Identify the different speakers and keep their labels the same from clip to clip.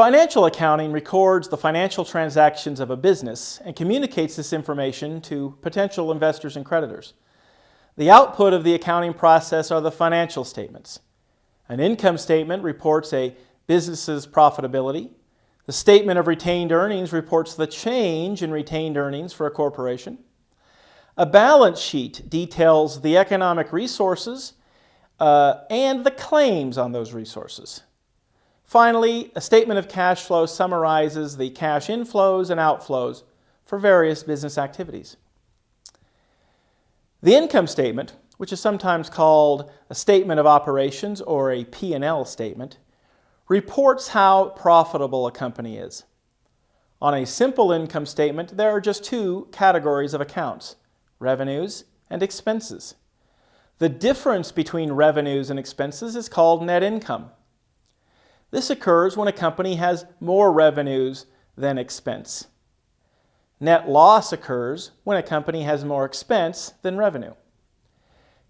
Speaker 1: Financial accounting records the financial transactions of a business and communicates this information to potential investors and creditors. The output of the accounting process are the financial statements. An income statement reports a business's profitability. The statement of retained earnings reports the change in retained earnings for a corporation. A balance sheet details the economic resources uh, and the claims on those resources. Finally, a statement of cash flow summarizes the cash inflows and outflows for various business activities. The income statement, which is sometimes called a statement of operations or a P&L statement, reports how profitable a company is. On a simple income statement, there are just two categories of accounts, revenues and expenses. The difference between revenues and expenses is called net income. This occurs when a company has more revenues than expense. Net loss occurs when a company has more expense than revenue.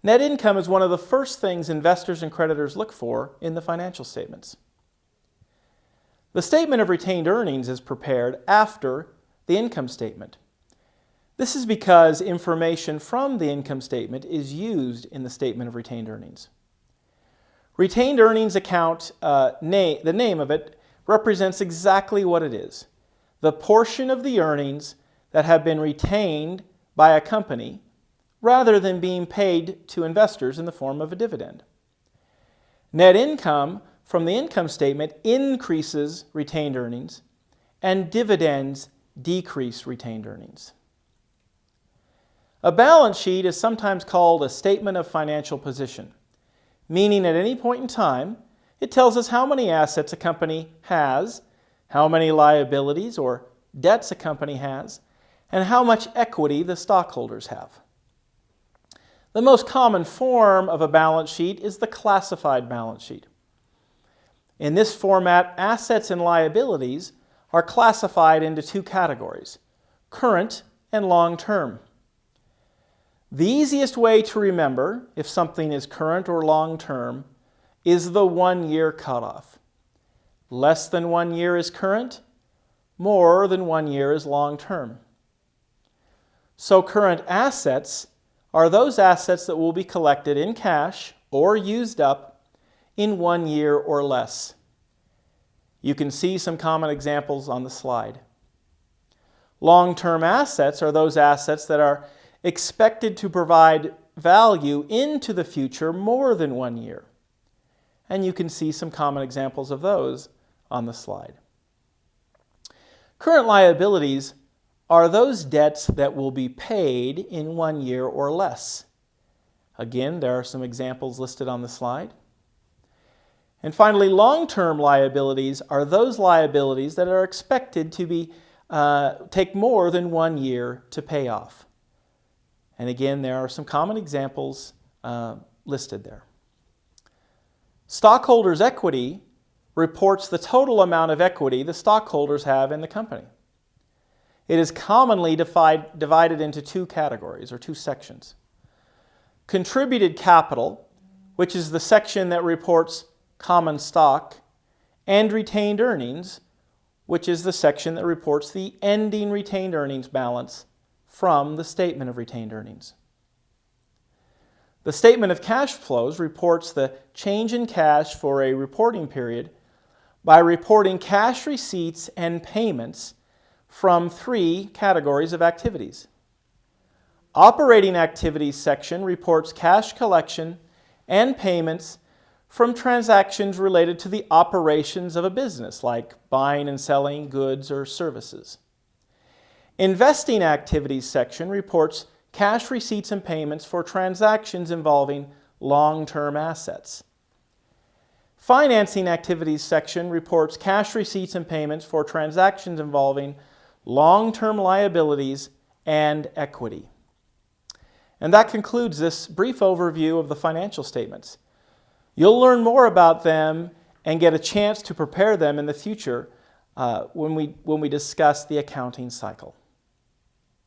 Speaker 1: Net income is one of the first things investors and creditors look for in the financial statements. The statement of retained earnings is prepared after the income statement. This is because information from the income statement is used in the statement of retained earnings. Retained earnings account, uh, name, the name of it, represents exactly what it is. The portion of the earnings that have been retained by a company rather than being paid to investors in the form of a dividend. Net income from the income statement increases retained earnings and dividends decrease retained earnings. A balance sheet is sometimes called a statement of financial position meaning at any point in time, it tells us how many assets a company has, how many liabilities or debts a company has, and how much equity the stockholders have. The most common form of a balance sheet is the classified balance sheet. In this format, assets and liabilities are classified into two categories, current and long-term. The easiest way to remember if something is current or long-term is the one-year cutoff. Less than one year is current, more than one year is long-term. So current assets are those assets that will be collected in cash or used up in one year or less. You can see some common examples on the slide. Long-term assets are those assets that are expected to provide value into the future more than one year. And you can see some common examples of those on the slide. Current liabilities are those debts that will be paid in one year or less. Again, there are some examples listed on the slide. And finally, long-term liabilities are those liabilities that are expected to be, uh, take more than one year to pay off. And again, there are some common examples uh, listed there. Stockholders' equity reports the total amount of equity the stockholders have in the company. It is commonly divide, divided into two categories or two sections. Contributed capital, which is the section that reports common stock, and retained earnings, which is the section that reports the ending retained earnings balance from the statement of retained earnings. The statement of cash flows reports the change in cash for a reporting period by reporting cash receipts and payments from three categories of activities. Operating activities section reports cash collection and payments from transactions related to the operations of a business, like buying and selling goods or services. Investing activities section reports cash receipts and payments for transactions involving long-term assets. Financing activities section reports cash receipts and payments for transactions involving long-term liabilities and equity. And that concludes this brief overview of the financial statements. You'll learn more about them and get a chance to prepare them in the future uh, when, we, when we discuss the accounting cycle.